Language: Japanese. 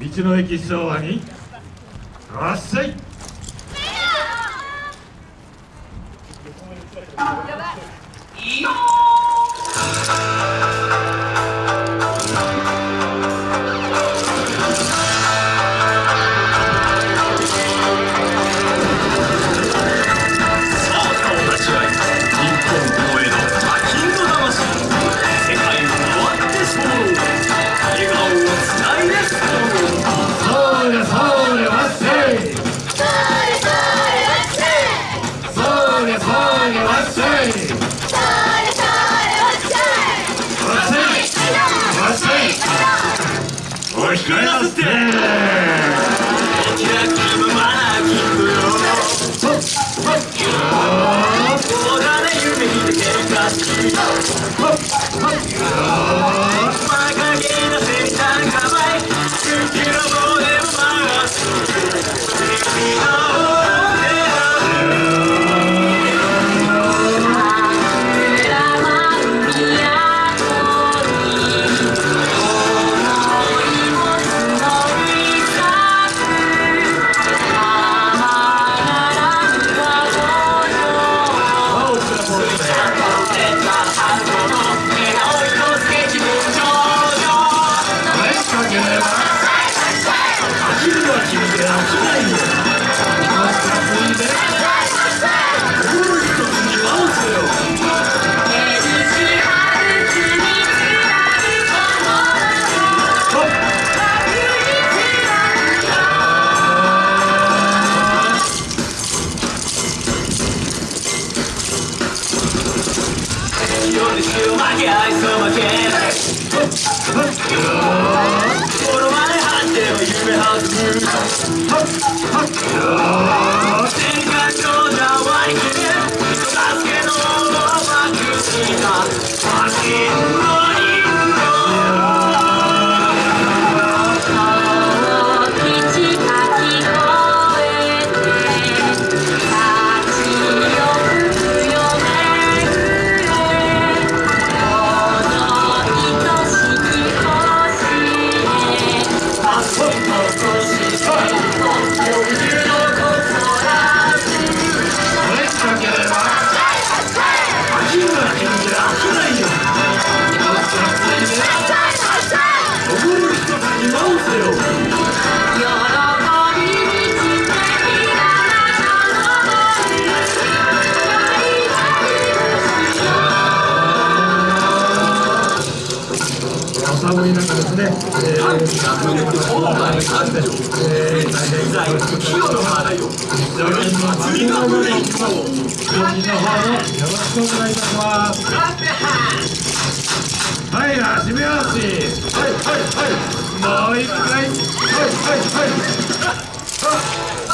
道の駅昭和にらっしゃい。おい控えなすって。キラキラマナキングよ。そうだね夢見て喧嘩し。馬負け愛想負けこの前張っては夢弾む go, go, go. 寒い中ですね、えー、大変清の花よ次の分の方よろしくお願いいたしますはい足目足はいはいはいもう一回はいはいはい